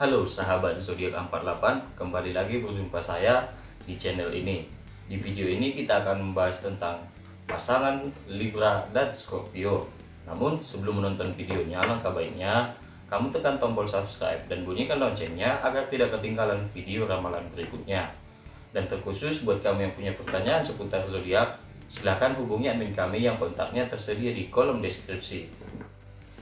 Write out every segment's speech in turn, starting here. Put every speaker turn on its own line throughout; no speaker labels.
Halo sahabat zodiak 48, kembali lagi berjumpa saya di channel ini. Di video ini kita akan membahas tentang pasangan Libra dan Scorpio. Namun sebelum menonton videonya, langkah baiknya kamu tekan tombol subscribe dan bunyikan loncengnya agar tidak ketinggalan video ramalan berikutnya. Dan terkhusus buat kamu yang punya pertanyaan seputar zodiak, silahkan hubungi admin kami yang kontaknya tersedia di kolom deskripsi.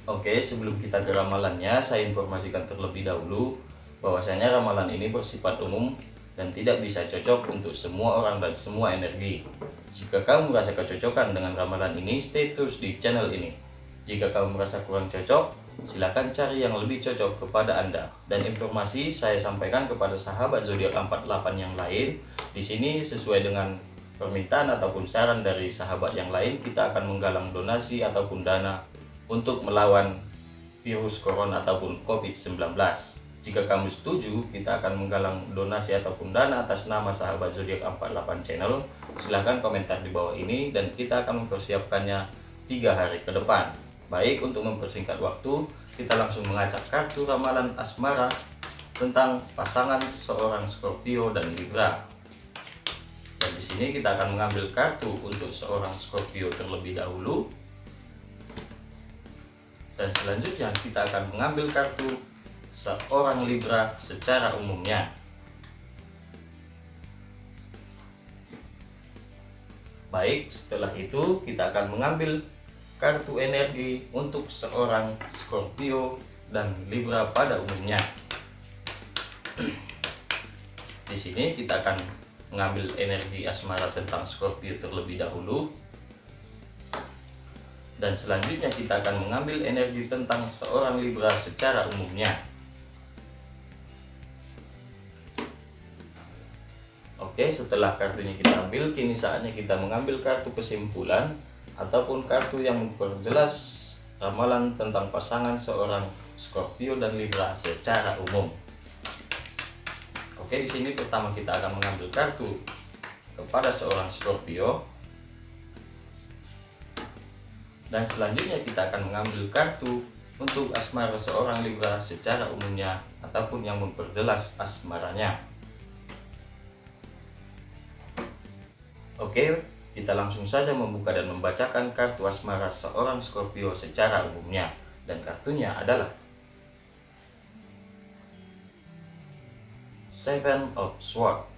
Oke, sebelum kita ke ramalannya, saya informasikan terlebih dahulu bahwasanya ramalan ini bersifat umum dan tidak bisa cocok untuk semua orang dan semua energi. Jika kamu merasa kecocokan dengan ramalan ini, stay terus di channel ini. Jika kamu merasa kurang cocok, silakan cari yang lebih cocok kepada Anda. Dan informasi saya sampaikan kepada sahabat zodiak 48 yang lain. Di sini sesuai dengan permintaan ataupun saran dari sahabat yang lain, kita akan menggalang donasi ataupun dana untuk melawan virus corona ataupun COVID-19. Jika kamu setuju, kita akan menggalang donasi ataupun dana atas nama sahabat zodiak 48 channel. Silahkan komentar di bawah ini dan kita akan mempersiapkannya tiga hari ke depan. Baik, untuk mempersingkat waktu, kita langsung mengacak kartu ramalan asmara tentang pasangan seorang Scorpio dan Libra. Dan di sini kita akan mengambil kartu untuk seorang Scorpio terlebih dahulu dan selanjutnya kita akan mengambil kartu seorang Libra secara umumnya. Baik setelah itu kita akan mengambil kartu energi untuk seorang Scorpio dan Libra pada umumnya. Di sini kita akan mengambil energi asmara tentang Scorpio terlebih dahulu dan selanjutnya kita akan mengambil energi tentang seorang Libra secara umumnya. Oke, setelah kartunya kita ambil, kini saatnya kita mengambil kartu kesimpulan ataupun kartu yang memperjelas ramalan tentang pasangan seorang Scorpio dan Libra secara umum. Oke, di sini pertama kita akan mengambil kartu kepada seorang Scorpio dan selanjutnya kita akan mengambil kartu untuk asmara seorang Libra secara umumnya ataupun yang memperjelas asmaranya. Oke, kita langsung saja membuka dan membacakan kartu asmara seorang Scorpio secara umumnya. Dan kartunya adalah Seven of Swords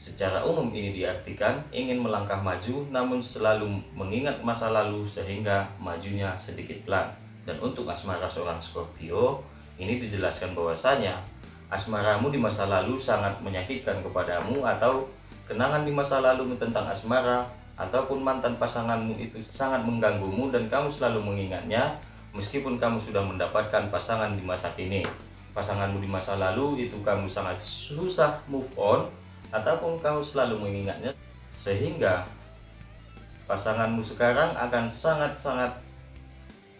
Secara umum ini diartikan ingin melangkah maju namun selalu mengingat masa lalu sehingga majunya sedikit pelan. Dan untuk asmara seorang Scorpio, ini dijelaskan bahwasanya asmaramu di masa lalu sangat menyakitkan kepadamu atau kenangan di masa lalu tentang asmara ataupun mantan pasanganmu itu sangat mengganggumu dan kamu selalu mengingatnya meskipun kamu sudah mendapatkan pasangan di masa kini. Pasanganmu di masa lalu itu kamu sangat susah move on ataupun kamu selalu mengingatnya sehingga pasanganmu sekarang akan sangat-sangat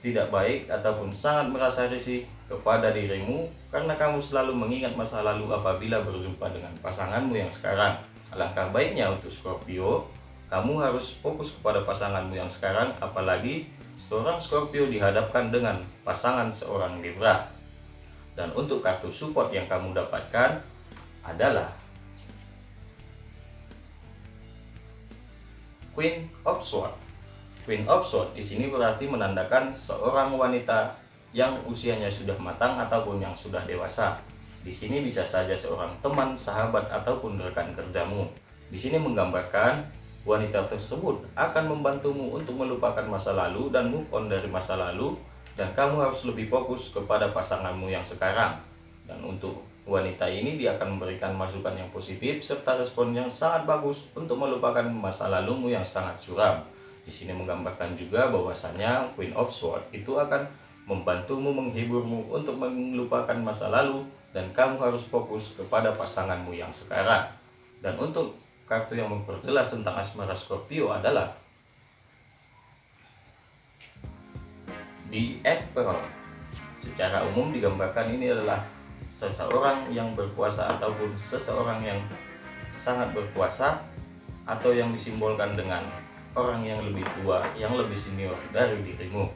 tidak baik ataupun sangat merasa risih kepada dirimu karena kamu selalu mengingat masa lalu apabila berjumpa dengan pasanganmu yang sekarang. Alangkah baiknya untuk Scorpio, kamu harus fokus kepada pasanganmu yang sekarang apalagi seorang Scorpio dihadapkan dengan pasangan seorang Libra. Dan untuk kartu support yang kamu dapatkan adalah Queen of Swords. Queen of Swords di sini berarti menandakan seorang wanita yang usianya sudah matang ataupun yang sudah dewasa. Di sini bisa saja seorang teman, sahabat ataupun rekan kerjamu. Di sini menggambarkan wanita tersebut akan membantumu untuk melupakan masa lalu dan move on dari masa lalu dan kamu harus lebih fokus kepada pasanganmu yang sekarang. Dan untuk Wanita ini dia akan memberikan masukan yang positif serta respon yang sangat bagus untuk melupakan masa lalumu yang sangat suram. Di sini menggambarkan juga bahwasanya Queen of Swords itu akan membantumu menghiburmu untuk melupakan masa lalu dan kamu harus fokus kepada pasanganmu yang sekarang. Dan untuk kartu yang memperjelas tentang asmara Scorpio adalah di Emperor. Secara umum digambarkan ini adalah seseorang yang berkuasa ataupun seseorang yang sangat berkuasa atau yang disimbolkan dengan orang yang lebih tua, yang lebih senior dari dirimu.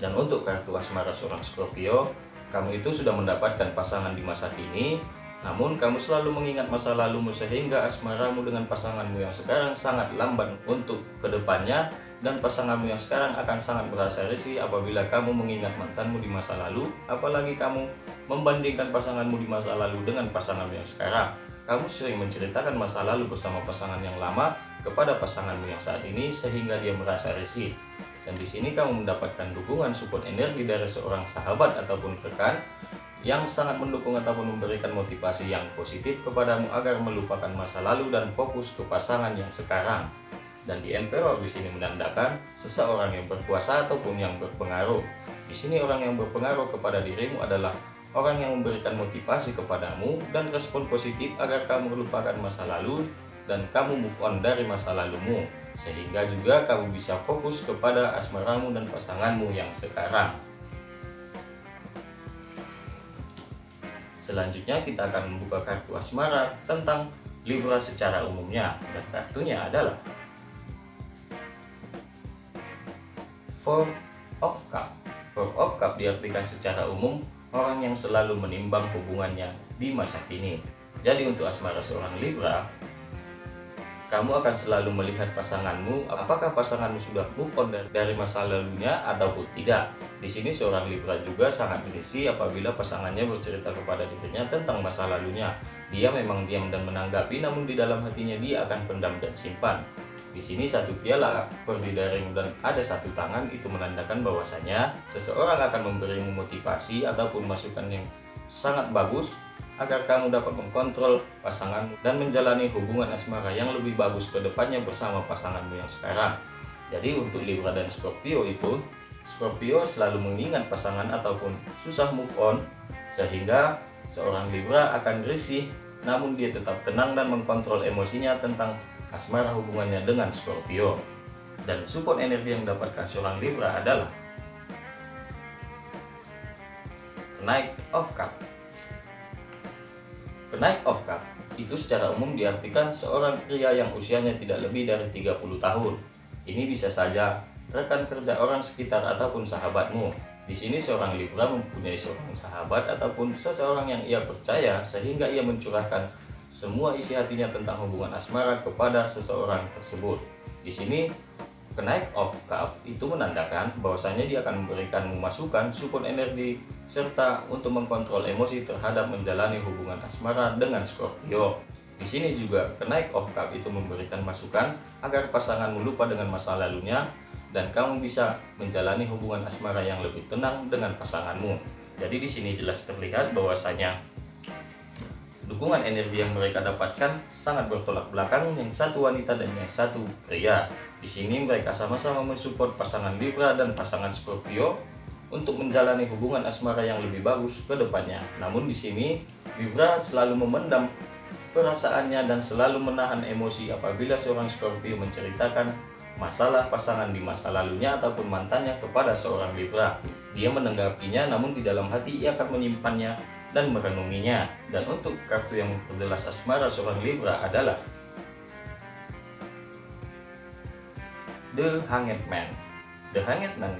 Dan untuk kartu asmara seorang Scorpio, kamu itu sudah mendapatkan pasangan di masa kini, namun kamu selalu mengingat masa lalumu sehingga asmaramu dengan pasanganmu yang sekarang sangat lamban untuk ke depannya dan pasanganmu yang sekarang akan sangat berasa risih apabila kamu mengingat mantanmu di masa lalu apalagi kamu membandingkan pasanganmu di masa lalu dengan pasanganmu yang sekarang. Kamu sering menceritakan masa lalu bersama pasangan yang lama kepada pasanganmu yang saat ini sehingga dia merasa risih dan di sini kamu mendapatkan dukungan support energi dari seorang sahabat ataupun rekan yang sangat mendukung ataupun memberikan motivasi yang positif kepadamu agar melupakan masa lalu dan fokus ke pasangan yang sekarang dan di emperor di sini menandakan seseorang yang berkuasa ataupun yang berpengaruh. Di sini orang yang berpengaruh kepada dirimu adalah orang yang memberikan motivasi kepadamu dan respon positif agar kamu melupakan masa lalu dan kamu move on dari masa lalumu sehingga juga kamu bisa fokus kepada asmaramu dan pasanganmu yang sekarang. Selanjutnya kita akan membuka kartu asmara tentang Libra secara umumnya dan kartunya adalah Four of Cup Four of Cup diartikan secara umum orang yang selalu menimbang hubungannya di masa kini. Jadi untuk asmara seorang Libra, kamu akan selalu melihat pasanganmu, apakah pasanganmu sudah move on dari masa lalunya ataupun tidak. Di sini seorang Libra juga sangat berisi apabila pasangannya bercerita kepada dirinya tentang masa lalunya. Dia memang diam dan menanggapi, namun di dalam hatinya dia akan pendam dan simpan. Di sini satu piala pergi daring dan ada satu tangan itu menandakan bahwasanya seseorang akan memberimu motivasi ataupun masukan yang sangat bagus agar kamu dapat mengkontrol pasanganmu dan menjalani hubungan asmara yang lebih bagus ke depannya bersama pasanganmu yang sekarang. Jadi untuk Libra dan Scorpio itu, Scorpio selalu mengingat pasangan ataupun susah move on sehingga seorang Libra akan risih namun dia tetap tenang dan mengkontrol emosinya tentang asmara hubungannya dengan Scorpio. Dan support energi yang dapatkan seorang Libra adalah Knight of Cup. Knight of Cup itu secara umum diartikan seorang pria yang usianya tidak lebih dari 30 tahun. Ini bisa saja rekan kerja orang sekitar ataupun sahabatmu. Di sini seorang Libra mempunyai seorang sahabat ataupun seseorang yang ia percaya sehingga ia mencurahkan semua isi hatinya tentang hubungan asmara kepada seseorang tersebut. Di sini, kenaik of cup itu menandakan bahwasanya dia akan memberikan masukan, support energi, serta untuk mengkontrol emosi terhadap menjalani hubungan asmara dengan Scorpio. Di sini juga kenaik of cup itu memberikan masukan agar pasangan lupa dengan masa lalunya dan kamu bisa menjalani hubungan asmara yang lebih tenang dengan pasanganmu. Jadi di sini jelas terlihat bahwasanya Dukungan energi yang mereka dapatkan sangat bertolak belakang yang satu wanita dan yang satu pria. Di sini mereka sama-sama mensupport pasangan Libra dan pasangan Scorpio untuk menjalani hubungan asmara yang lebih bagus ke depannya. Namun di sini Libra selalu memendam perasaannya dan selalu menahan emosi apabila seorang Scorpio menceritakan masalah pasangan di masa lalunya ataupun mantannya kepada seorang Libra. Dia menanggapinya namun di dalam hati ia akan menyimpannya dan merenunginya. Dan untuk kartu yang memperjelas asmara seorang Libra adalah The Hanged Man. The Hanged Man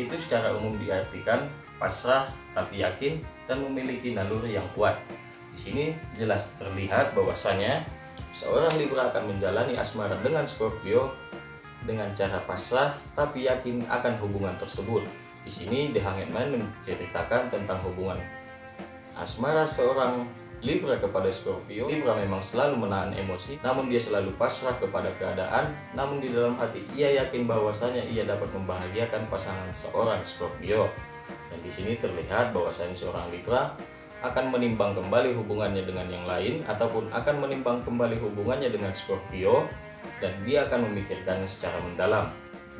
itu secara umum diartikan pasrah tapi yakin dan memiliki naluri yang kuat. Di sini jelas terlihat bahwasanya seorang Libra akan menjalani asmara dengan Scorpio dengan cara pasrah tapi yakin akan hubungan tersebut. Di sini The Hanged menceritakan tentang hubungan Asmara seorang Libra kepada Scorpio, Libra memang selalu menahan emosi, namun dia selalu pasrah kepada keadaan, namun di dalam hati ia yakin bahwasanya ia dapat membahagiakan pasangan seorang Scorpio. Dan di sini terlihat bahwasanya seorang Libra akan menimbang kembali hubungannya dengan yang lain ataupun akan menimbang kembali hubungannya dengan Scorpio dan dia akan memikirkannya secara mendalam.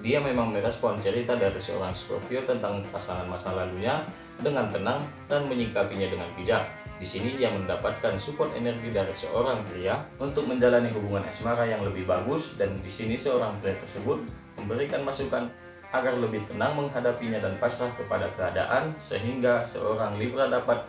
Dia memang merespon cerita dari seorang Scorpio tentang pasangan masa lalunya dengan tenang dan menyikapinya dengan bijak. Di sini ia mendapatkan support energi dari seorang pria untuk menjalani hubungan asmara yang lebih bagus dan di sini seorang pria tersebut memberikan masukan agar lebih tenang menghadapinya dan pasrah kepada keadaan sehingga seorang Libra dapat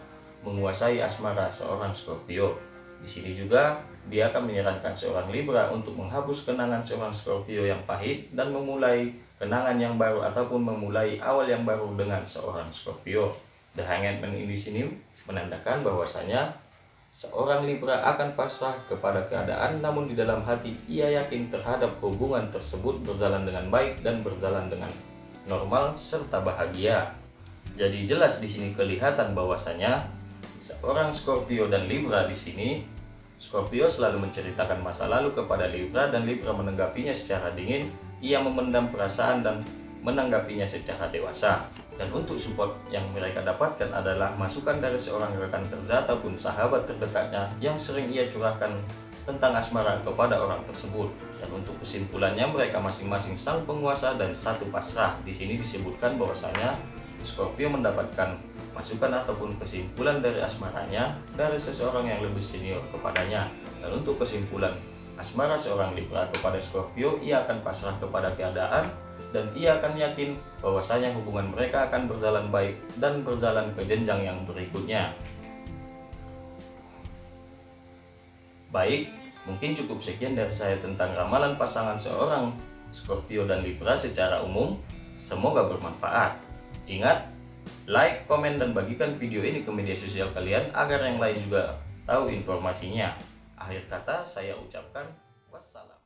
menguasai asmara seorang Scorpio. Di sini juga dia akan menyarankan seorang Libra untuk menghapus kenangan seorang Scorpio yang pahit dan memulai kenangan yang baru ataupun memulai awal yang baru dengan seorang Scorpio. The Hanged Man ini sini menandakan bahwasanya seorang Libra akan pasrah kepada keadaan namun di dalam hati ia yakin terhadap hubungan tersebut berjalan dengan baik dan berjalan dengan normal serta bahagia. Jadi jelas di sini kelihatan bahwasanya seorang Scorpio dan Libra di sini Scorpio selalu menceritakan masa lalu kepada Libra dan Libra menanggapinya secara dingin. Ia memendam perasaan dan menanggapinya secara dewasa. Dan untuk support yang mereka dapatkan adalah masukan dari seorang rekan kerja ataupun sahabat terdekatnya yang sering ia curahkan tentang asmara kepada orang tersebut. Dan untuk kesimpulannya mereka masing-masing sang penguasa dan satu pasrah. Di sini disebutkan bahwasanya Scorpio mendapatkan masukan ataupun kesimpulan dari asmaranya dari seseorang yang lebih senior kepadanya. Dan untuk kesimpulan asmara seorang Libra kepada Scorpio, ia akan pasrah kepada keadaan dan ia akan yakin bahwasanya hubungan mereka akan berjalan baik dan berjalan ke jenjang yang berikutnya. Baik, mungkin cukup sekian dari saya tentang ramalan pasangan seorang Scorpio dan Libra secara umum. Semoga bermanfaat. Ingat, like, komen, dan bagikan video ini ke media sosial kalian agar yang lain juga tahu informasinya. Akhir kata saya ucapkan wassalam.